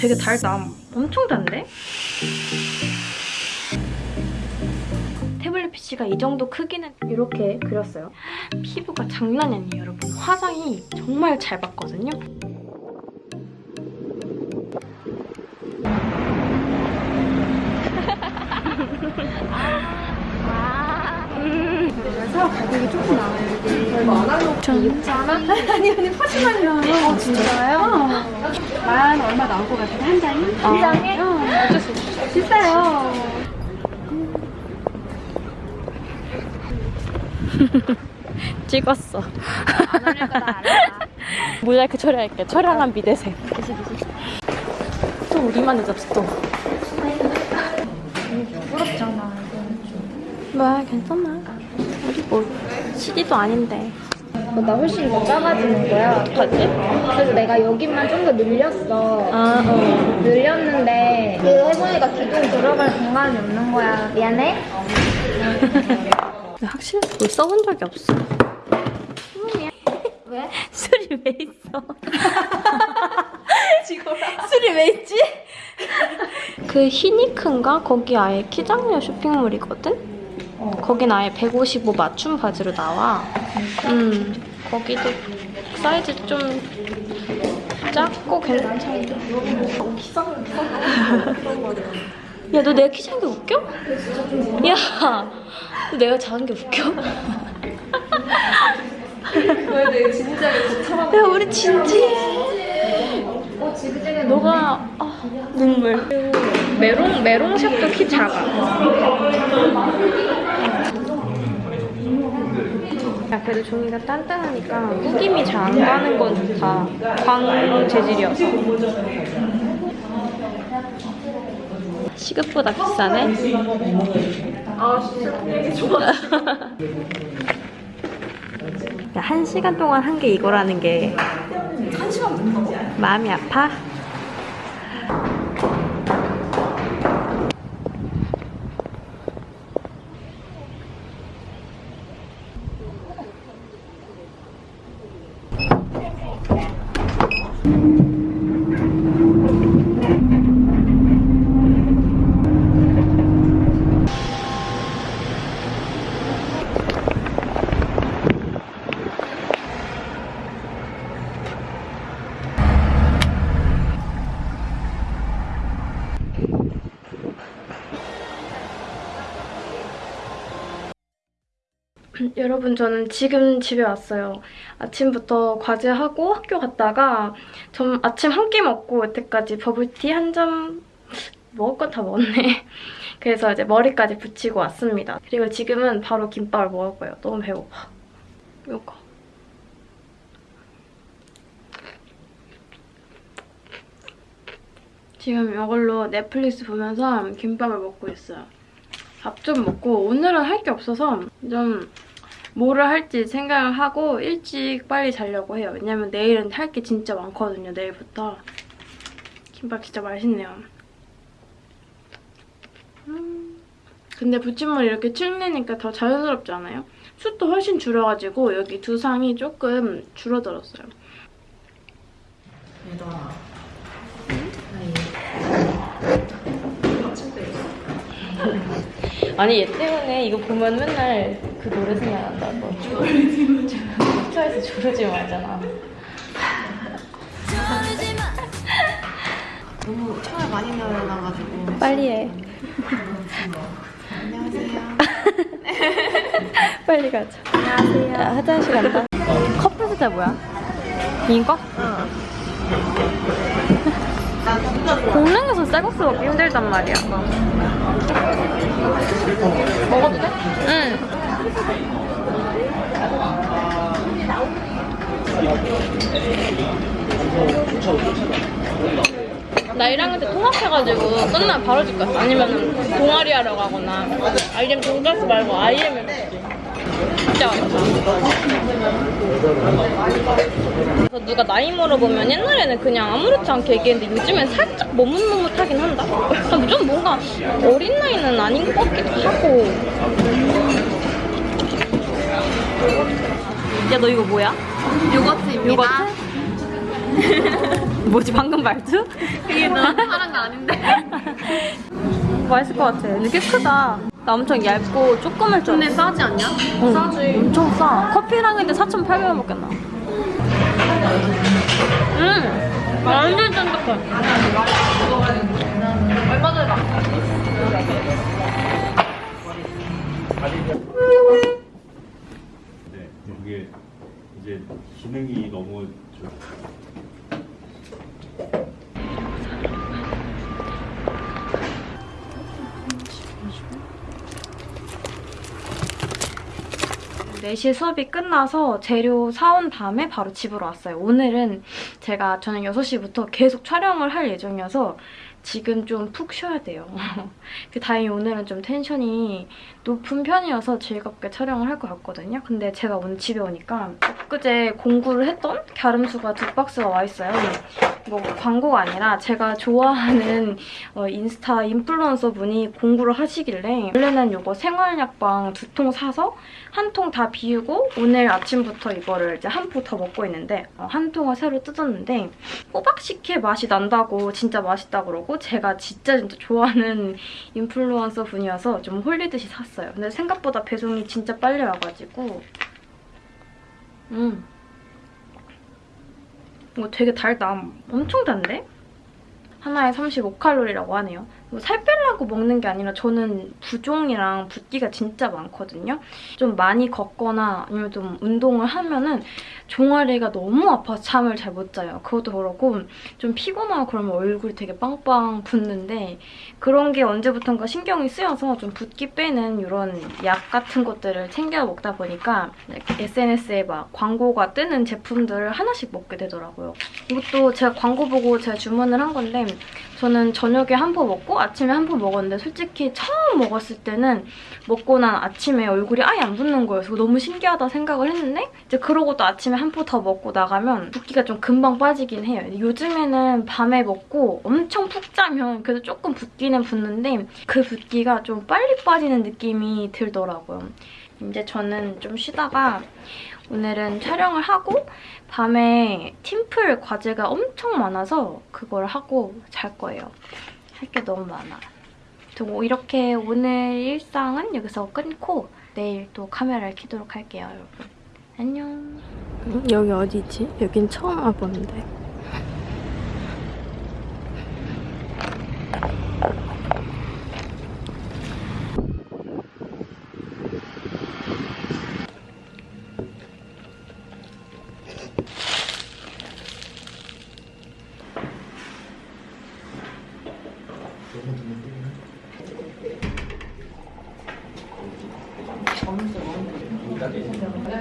되게 달다. 엄청 단데? 태블릿 PC가 이 정도 크기는 이렇게 그렸어요. 피부가 장난이 아니에요, 여러분. 화장이 정말 잘 받거든요. 그래서 가격이 조금 나와요. 이게 전 6천 원? 아니 아니 파시만요. 어, 진짜요? 만 얼마 나올 것 같은데 한 장이? 한 장에? 어쩔 수 없어. 비싸요. 찍었어. 안. 모자이크 처리할게. 처량한 미대생. 또 우리만의 접수 또. 부럽잖아. 뭐 괜찮아. 우리 뭐 CD도 아닌데. 나 훨씬 더 작아지는 거야. 어떡하지? 그래서 내가 여기만 좀 더 늘렸어. 아, 어. 늘렸는데 그 해보니까 기둥 들어갈 공간이 없는 거야. 미안해. 확실히 물 써본 적이 없어. 왜? 술이 왜 있어? 술이 왜 있지? 그 히니크인가? 거기 아예 키장녀 쇼핑몰이거든? 거긴 아예 155 맞춤 바지로 나와. 음, 거기도 사이즈 좀 작고 괜찮아. 야, 너 내가 키 작은 게 웃겨? 야, 너 내가 작은 게 웃겨? 야, 우리 진지해. 너가 아, 눈물. 메롱 메롱샵도 키 작아. 야 그래도 종이가 단단하니까 후김이 잘 안 가는 건 좋다. 광 재질이어서. 시급보다 비싸네. 아 진짜 얘기 좋아. 야, 한 시간 동안 한 게 이거라는 게 마음이 아파? 여러분 저는 지금 집에 왔어요. 아침부터 과제하고 학교 갔다가 좀 아침 한 끼 먹고 여태까지 버블티 한 잔 먹을 건 다 먹었네. 그래서 이제 머리까지 붙이고 왔습니다. 그리고 지금은 바로 김밥을 먹을 거예요. 너무 배고파. 이거. 지금 이걸로 넷플릭스 보면서 김밥을 먹고 있어요. 밥 좀 먹고 오늘은 할 게 없어서 좀 뭐를 할지 생각을 하고 일찍 빨리 자려고 해요. 왜냐면 내일은 할 게 진짜 많거든요. 내일부터. 김밥 진짜 맛있네요. 음. 근데 부침물 이렇게 칠내니까 더 자연스럽지 않아요? 숯도 훨씬 줄여가지고 여기 두상이 조금 줄어들었어요. 아 니 얘 때문에 이거 보면 맨날 그 노래 생각난다. 너 트와이스 조르지 말잖아. 너무 총알 많이 날아가지고 빨리 해. 안녕하세요 빨리 가자. 안녕하세요. 야, 화장실 간다. 커플 세자 뭐야? 이거? 공릉에서 쌀국수 먹기 힘들단 말이야. 먹어도 돼? 응. 나 1학년 때 통합해가지고 끝나면 바로 집 갔어. 아니면 동아리 하러 가거나 아이엠 돈가스 말고 먹지. 진짜 맛있어. 그래서 누가 나이 물어보면 옛날에는 그냥 아무렇지 않게 얘기했는데 요즘엔 살짝 머뭇머뭇하긴 한다. 좀 뭔가 어린 나이는 아닌 것 같기도 하고. 야 너 이거 뭐야? 요거트입니다 요거트? 뭐지 방금 말투? 이게 너 하는 거 아닌데. 맛있을 것 같아. 근데 꽤 크다. 나 엄청 얇고 조그만 줄 근데. 싸지 않냐? 응, 싸지. 엄청 싸. 커피랑 근데 4,800원 먹겠나? 음! 완전 쫀득해. 얼마 전에 나. 네, 그게 이제 기능이 너무 좀네 4시에 수업이 끝나서 재료 사온 다음에 바로 집으로 왔어요. 오늘은 제가 저는 6시부터 계속 촬영을 할 예정이어서 지금 좀 푹 쉬어야 돼요. 그 다행히 오늘은 좀 텐션이 높은 편이어서 즐겁게 촬영을 할 것 같거든요. 근데 제가 오늘 집에 오니까 엊그제 공구를 했던 갸름수가 두 박스가 와 있어요. 뭐 광고가 아니라 제가 좋아하는 어, 인스타 인플루언서 분이 공구를 하시길래 원래는 이거 생활약방 두 통 사서 한 통 다 비우고 오늘 아침부터 이거를 이제 한 포 더 먹고 있는데 어, 한 통을 새로 뜯었는데 호박식혜 맛이 난다고 진짜 맛있다 그러고 제가 진짜 진짜 좋아하는 인플루언서 분이어서 좀 홀리듯이 샀어요. 근데 생각보다 배송이 진짜 빨리 와가지고 음 이거 되게 달다. 엄청 단데? 하나에 35칼로리라고 하네요. 뭐 살 빼려고 먹는 게 아니라 저는 부종이랑 붓기가 진짜 많거든요. 좀 많이 걷거나 아니면 좀 운동을 하면은 종아리가 너무 아파서 잠을 잘 못 자요. 그것도 그렇고 좀 피곤하고 그러면 얼굴이 되게 빵빵 붓는데 그런 게 언제부턴가 신경이 쓰여서 좀 붓기 빼는 이런 약 같은 것들을 챙겨 먹다 보니까 SNS에 막 광고가 뜨는 제품들을 하나씩 먹게 되더라고요. 이것도 제가 광고 보고 제가 주문을 한 건데 저는 저녁에 한 포 먹고 아침에 한 포 먹었는데 솔직히 처음 먹었을 때는 먹고 난 아침에 얼굴이 아예 안 거예요. 그래서 너무 신기하다 생각을 했는데 이제 그러고 또 아침에 한 포 더 먹고 나가면 붓기가 좀 금방 빠지긴 해요. 요즘에는 밤에 먹고 엄청 푹 자면 그래도 조금 붓기는 붓는데 그 붓기가 좀 빨리 빠지는 느낌이 들더라고요. 이제 저는 좀 쉬다가 오늘은 촬영을 하고 밤에 팀플 과제가 엄청 많아서 그걸 하고 잘 거예요. 할 게 너무 많아. 뭐 이렇게 오늘 일상은 여기서 끊고 내일 또 카메라를 켜도록 할게요, 여러분. 안녕. 여기 어디지? 여긴 처음 와보는데.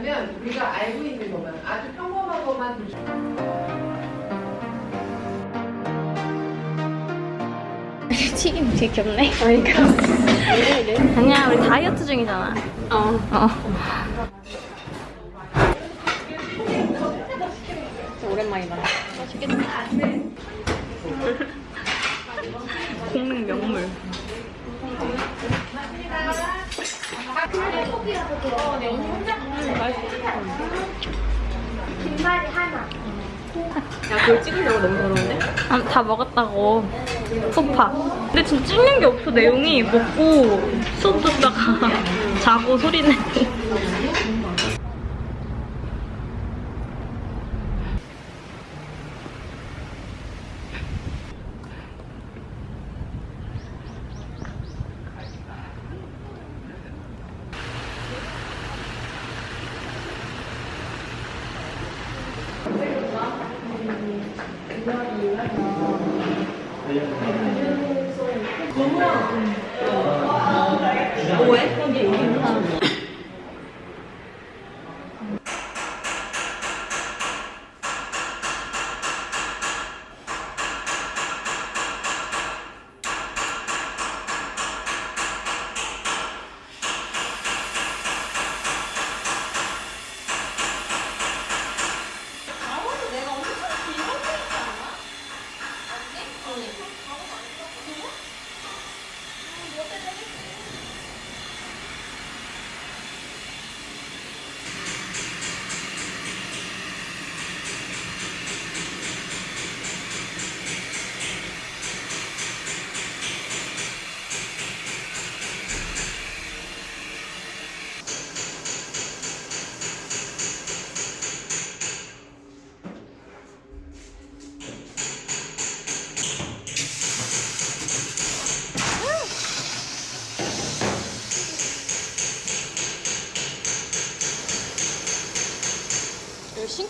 왜냐면 우리가 알고 있는 것만 아주 평범한 것만 튀김 되게 귀엽네. 그러니까. 아니야, 우리 다이어트 중이잖아. 어. 어. 진짜 오랜만이다. 맛있겠다. 공릉 명물. 야, 그걸 찍으려고 너무 어려운데? 아, 다 먹었다고. 소파. 근데 지금 찍는 게 없어, 내용이. 먹고 수업 듣다가 자고 소리 내고. 아, 네. 뭐해?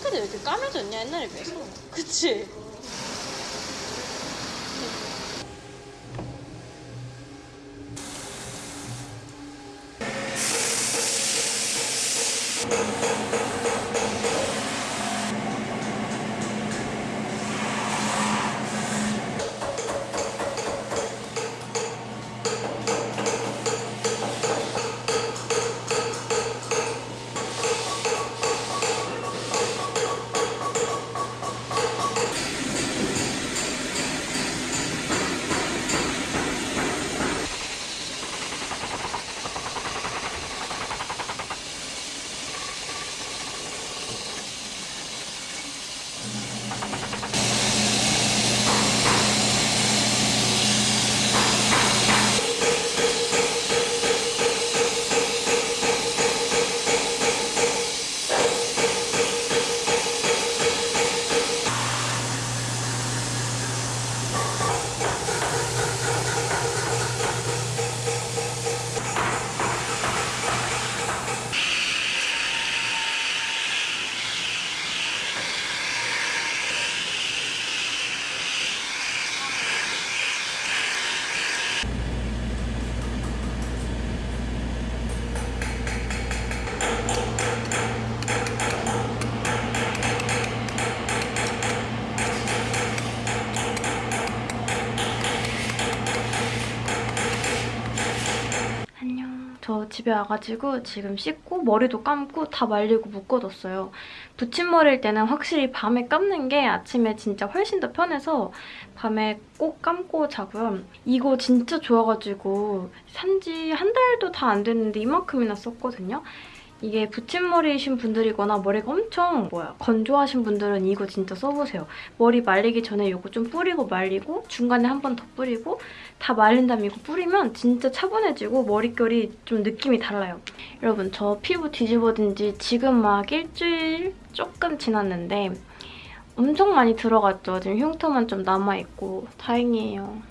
핑크도 왜 이렇게 까매졌냐 옛날에 비해서 그치? 집에 와가지고 지금 씻고 머리도 감고 다 말리고 묶어뒀어요. 붙임머리일 때는 확실히 밤에 감는 게 아침에 진짜 훨씬 더 편해서 밤에 꼭 감고 자고요. 이거 진짜 좋아가지고 산지 한 달도 다 안 됐는데 이만큼이나 썼거든요. 이게 붙임머리이신 분들이거나 머리가 엄청 뭐야 건조하신 분들은 이거 진짜 써보세요. 머리 말리기 전에 이거 좀 뿌리고 말리고 중간에 한 번 더 뿌리고 다 말린 다음에 이거 뿌리면 진짜 차분해지고 머릿결이 좀 느낌이 달라요. 여러분 저 피부 뒤집어진 지 지금 막 일주일 조금 지났는데 엄청 많이 들어갔죠. 지금 흉터만 좀 남아있고 다행이에요.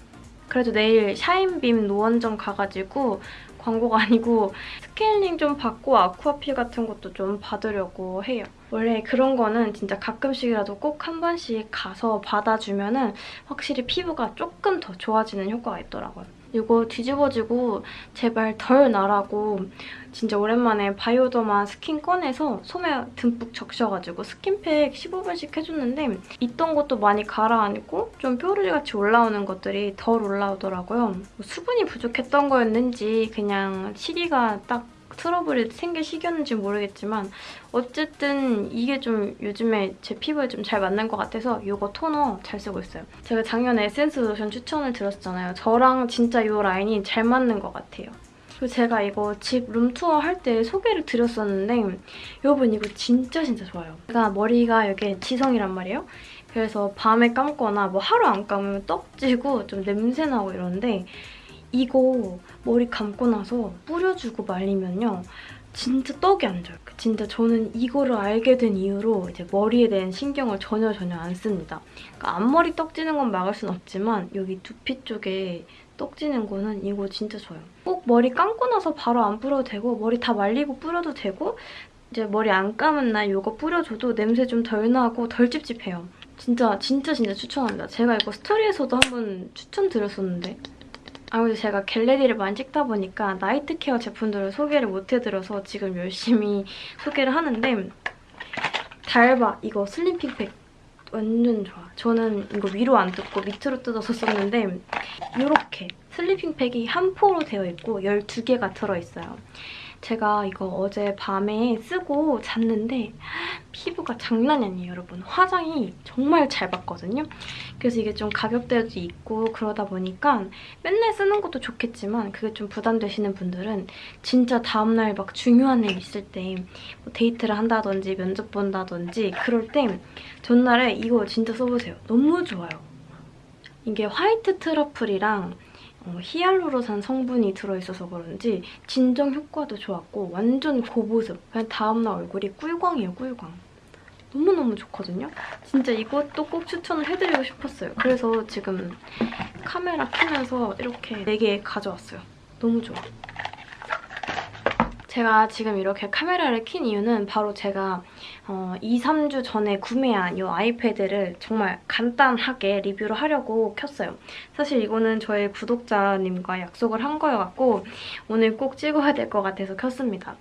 그래도 내일 샤인빔 노원점 가가지고 광고가 아니고 스케일링 좀 받고 아쿠아필 같은 것도 좀 받으려고 해요. 원래 그런 거는 진짜 가끔씩이라도 꼭 한 번씩 가서 받아주면 은 확실히 피부가 조금 더 좋아지는 효과가 있더라고요. 이거 뒤집어지고 제발 덜 나라고 진짜 오랜만에 바이오더마 스킨 꺼내서 솜에 듬뿍 적셔가지고 스킨팩 15분씩 해줬는데 있던 것도 많이 가라앉고 좀 뾰루지같이 올라오는 것들이 덜 올라오더라고요. 뭐 수분이 부족했던 거였는지 그냥 시기가 딱 트러블이 생길 시기였는지 모르겠지만 어쨌든 이게 좀 요즘에 제 피부에 좀 잘 맞는 것 같아서 이거 토너 잘 쓰고 있어요. 제가 작년에 에센스 로션 추천을 드렸잖아요. 저랑 진짜 이 라인이 잘 맞는 것 같아요. 그리고 제가 이거 집 룸투어 할 때 소개를 드렸었는데 여러분 이거 진짜 진짜 좋아요. 제가 머리가 여기 지성이란 말이에요. 그래서 밤에 감거나 뭐 하루 안 감으면 떡지고 좀 냄새나고 이러는데 이거 머리 감고 나서 뿌려주고 말리면요. 진짜 떡이 안 져요. 진짜 저는 이거를 알게 된 이후로 이제 머리에 대한 신경을 전혀 전혀 안 씁니다. 그러니까 앞머리 떡지는 건 막을 순 없지만 여기 두피 쪽에 떡지는 거는 이거 진짜 좋아요. 꼭 머리 감고 나서 바로 안 뿌려도 되고 머리 다 말리고 뿌려도 되고 이제 머리 안 감은 날 이거 뿌려줘도 냄새 좀 덜 나고 덜 찝찝해요. 진짜 진짜 진짜 추천합니다. 제가 이거 스토리에서도 한번 추천드렸었는데 아무래도 제가 갤러리를 많이 찍다 보니까 나이트 케어 제품들을 소개를 못 해드려서 지금 열심히 소개를 하는데 달바 이거 슬림핑팩 완전 좋아. 저는 이거 위로 안 뜯고 밑으로 뜯어서 썼는데 이렇게 sleeping 팩이 한 포로 되어 있고 12개가 들어있어요. 제가 이거 어제 밤에 쓰고 잤는데 피부가 장난이 아니에요, 여러분. 화장이 정말 잘 받거든요. 그래서 이게 좀 가격대도 있고 그러다 보니까 맨날 쓰는 것도 좋겠지만 그게 좀 부담되시는 분들은 진짜 다음날 막 중요한 일 있을 때 뭐 데이트를 한다든지 면접 본다든지 그럴 때 전날에 이거 진짜 써보세요. 너무 좋아요. 이게 화이트 트러플이랑 어, 히알루로산 성분이 들어있어서 그런지 진정 효과도 좋았고 완전 고보습. 그냥 다음날 얼굴이 꿀광이에요, 꿀광. 너무너무 좋거든요? 진짜 이것도 꼭 추천을 해드리고 싶었어요. 그래서 지금 카메라 켜면서 이렇게 4개 가져왔어요. 너무 좋아. 제가 지금 이렇게 카메라를 킨 이유는 바로 제가 어, 2, 3주 전에 구매한 이 아이패드를 정말 간단하게 리뷰를 하려고 켰어요. 사실 이거는 저의 구독자님과 약속을 한 거여갖고 오늘 꼭 찍어야 될 것 같아서 켰습니다.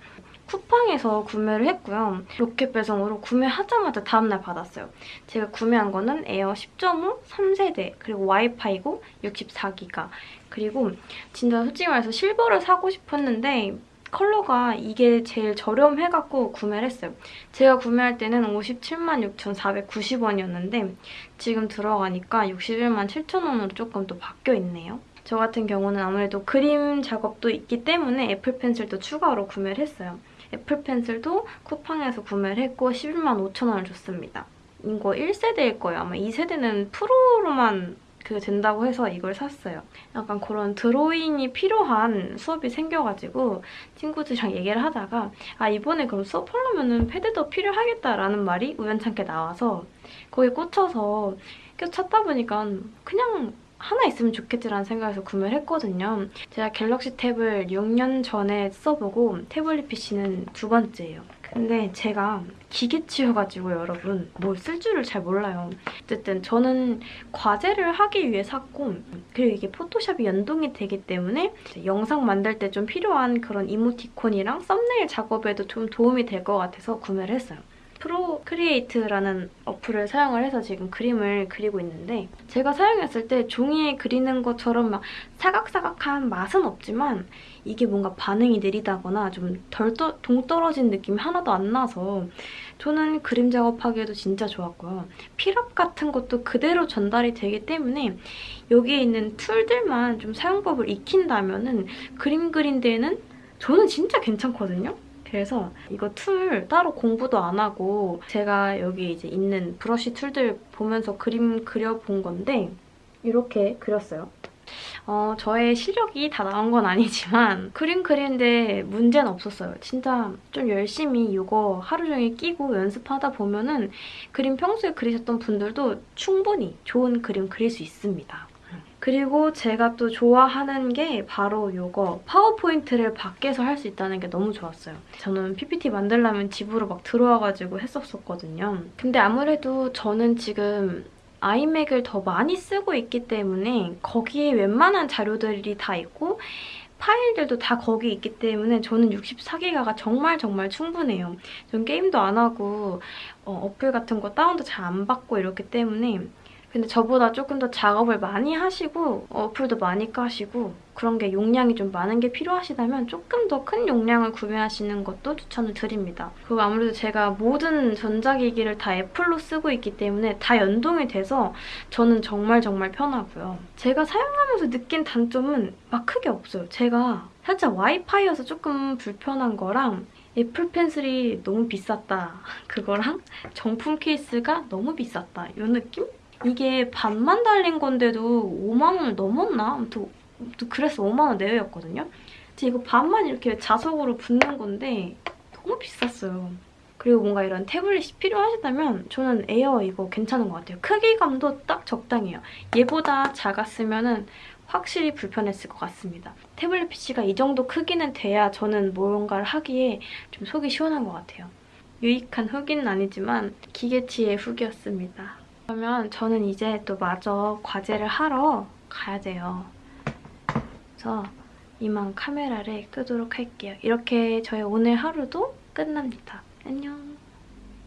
쿠팡에서 구매를 했고요. 로켓 배송으로 구매하자마자 다음날 받았어요. 제가 구매한 거는 에어 10.5 3세대 그리고 와이파이고 64기가 그리고 진짜 솔직히 말해서 실버를 사고 싶었는데 컬러가 이게 제일 저렴해갖고 구매를 했어요. 제가 구매할 때는 57만 6,490원이었는데 지금 들어가니까 61만 7천원으로 조금 또 바뀌어 있네요. 저 같은 경우는 아무래도 그림 작업도 있기 때문에 애플 펜슬도 추가로 구매를 했어요. 애플 펜슬도 쿠팡에서 구매를 했고 11만 5천 원을 줬습니다. 이거 1세대일 거예요. 아마 2세대는 프로로만 그 된다고 해서 이걸 샀어요. 약간 그런 드로잉이 필요한 수업이 생겨가지고 친구들이랑 얘기를 하다가 아 이번에 그럼 수업하려면 패드도 필요하겠다라는 말이 우연찮게 나와서 거기에 꽂혀서 계속 찾다 보니까 그냥 하나 있으면 좋겠지라는 생각에서 구매를 했거든요. 제가 갤럭시 탭을 6년 전에 써보고 태블릿 PC는 두 번째예요. 근데 제가 기계치여가지고 여러분 뭘 쓸 줄을 잘 몰라요. 어쨌든 저는 과제를 하기 위해 샀고 그리고 이게 포토샵이 연동이 되기 때문에 영상 만들 때 좀 필요한 그런 이모티콘이랑 썸네일 작업에도 좀 도움이 될 것 같아서 구매를 했어요. Procreate라는 어플을 사용을 해서 지금 그림을 그리고 있는데 제가 사용했을 때 종이에 그리는 것처럼 막 사각사각한 맛은 없지만 이게 뭔가 반응이 느리다거나 좀 덜 동떨어진 느낌이 하나도 안 나서 저는 그림 작업하기에도 진짜 좋았고요. 필압 같은 것도 그대로 전달이 되기 때문에 여기에 있는 툴들만 좀 사용법을 익힌다면 은 그림 그린 데에는 저는 진짜 괜찮거든요. 그래서 이거 툴 따로 공부도 안 하고 제가 여기 이제 있는 브러쉬 툴들 보면서 그림 그려본 건데 이렇게 그렸어요. 어, 저의 실력이 다 나온 건 아니지만 그림 그리는데 문제는 없었어요. 진짜 좀 열심히 이거 하루 종일 끼고 연습하다 보면은 그림 평소에 그리셨던 분들도 충분히 좋은 그림 그릴 수 있습니다. 그리고 제가 또 좋아하는 게 바로 이거 파워포인트를 밖에서 할 수 있다는 게 너무 좋았어요. 저는 PPT 만들려면 집으로 막 들어와가지고 했었었거든요. 근데 아무래도 저는 지금 아이맥을 더 많이 쓰고 있기 때문에 거기에 웬만한 자료들이 다 있고 파일들도 다 거기 있기 때문에 저는 64기가가 정말 정말 충분해요. 전 게임도 안 하고 어, 플 같은 거 다운도 잘 안 받고 이렇기 때문에 근데 저보다 조금 더 작업을 많이 하시고 어플도 많이 까시고 그런 게 용량이 좀 많은 게 필요하시다면 조금 더 큰 용량을 구매하시는 것도 추천을 드립니다. 그리고 아무래도 제가 모든 전자기기를 다 애플로 쓰고 있기 때문에 다 연동이 돼서 저는 정말 정말 편하고요. 제가 사용하면서 느낀 단점은 막 크게 없어요. 제가 살짝 와이파이여서 조금 불편한 거랑 애플 펜슬이 너무 비쌌다. 그거랑 정품 케이스가 너무 비쌌다. 이 느낌? 이게 반만 달린 건데도 5만 원을 넘었나? 아무튼 그래서 5만 원 내외였거든요. 근데 이거 반만 이렇게 자석으로 붙는 건데 너무 비쌌어요. 그리고 뭔가 이런 태블릿이 필요하시다면 저는 에어 이거 괜찮은 것 같아요. 크기감도 딱 적당해요. 얘보다 작았으면 은 확실히 불편했을 것 같습니다. 태블릿 PC가 이 정도 크기는 돼야 저는 뭔가를 하기에 좀 속이 시원한 것 같아요. 유익한 후기는 아니지만 기계치의 후기였습니다. 그러면 저는 이제 또 마저 과제를 하러 가야 돼요. 그래서 이만 카메라를 끄도록 할게요. 이렇게 저의 오늘 하루도 끝납니다. 안녕.